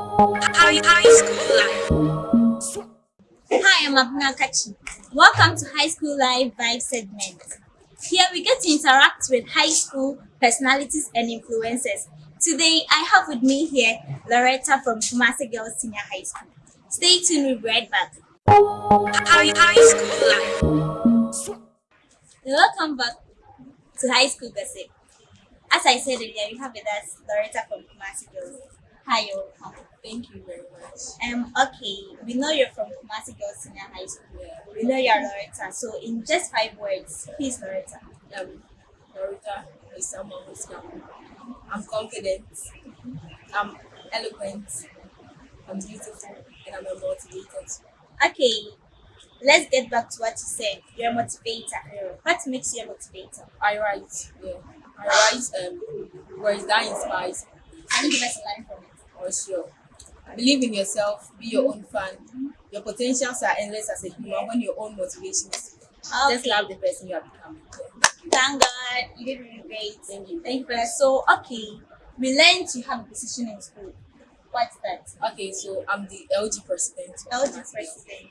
High, high school life. Hi, I'm Abuna Kachi. Welcome to High School Live Vibe segment. Here we get to interact with high school personalities and influencers. Today, I have with me here Loretta from Kumasi Girls Senior High School. Stay tuned, be right back. High, high school life. Welcome back to High School Gossip. As I said earlier, we have with us Loretta from Kumasi Girls. Hi, welcome. Thank you very much. Um, okay, we know you're from Kumasi Girls Senior High School. We know you're Loretta. So, in just five words, please, Loretta. Um, Norita is someone who's calm. I'm confident. I'm eloquent. I'm beautiful, and I'm a motivator. Okay, let's get back to what you said. You're a motivator. What makes you a motivator? I write. Yeah, I write um words that inspires. Can you give us a line from it? For sure. Believe in yourself. Be your own fan. Your potentials are endless as a human when your own motivation is. Just love the person you are becoming. Thank God, you did really great. Thank you. Thank you for that. So, okay, we learned you have a position in school. What's that? Okay, so I'm the LG president. LG president.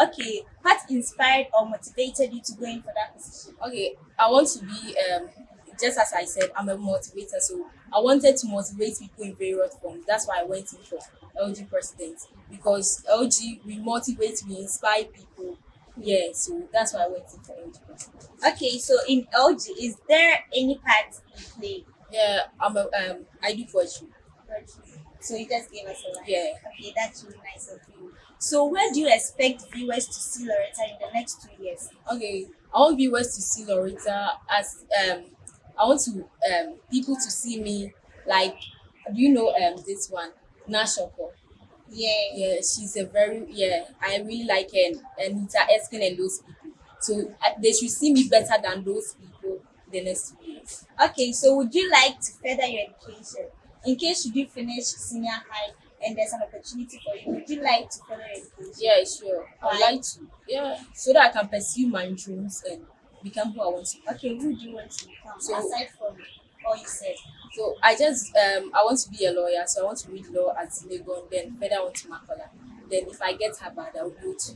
Okay, what inspired or motivated you to go in for that position? okay i want to be um just as i said i'm a motivator so i wanted to motivate people in various forms that's why i went in for lg president because lg we motivate we inspire people yeah so that's why i went in for lg president Okay, so in LG, is there any part you play? yeah i'm a um i do poetry So you just gave us a line. Yeah. Okay, that's really nice of you. So where do you expect viewers to see Loretta in the next two years? okay i want viewers to see loretta as um i want to um people to see me like do you know um this one nashoko Yeah. yeah she's a very yeah i really like her and anita erskine and those people so uh, they should see me better than those people the next two years Okay, so would you like to further your education? In case you do finish senior high and there's an opportunity for you, would you like to further your education? yeah sure i would like to yeah so that i can pursue my dreams and become who i want to be Okay, who do you want to become? So- aside from all you said. so i just um i want to be a lawyer so i want to read law at legon then further on to makola then if i get harvard i will go to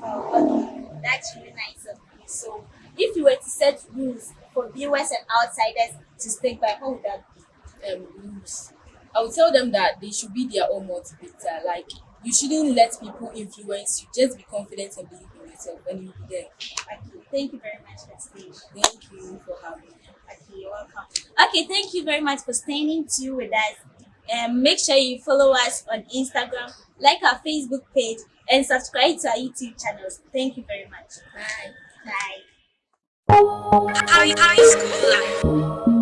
Oh, okay. That's really nice of you. So if you were to set rules for viewers and outsiders to stick by, what would that be? um, rules. I would tell them that they should be their own motivator. Like you shouldn't let people influence you. Just be confident and believe in yourself, and you'll be there. Okay, thank you very much for staying. Thank you for having me. Okay, you're welcome. Okay, thank you very much for staying tuned with us. Um, make sure you follow us on Instagram, like our Facebook page, and subscribe to our YouTube channels. Thank you very much. Bye. Bye. High, high school life.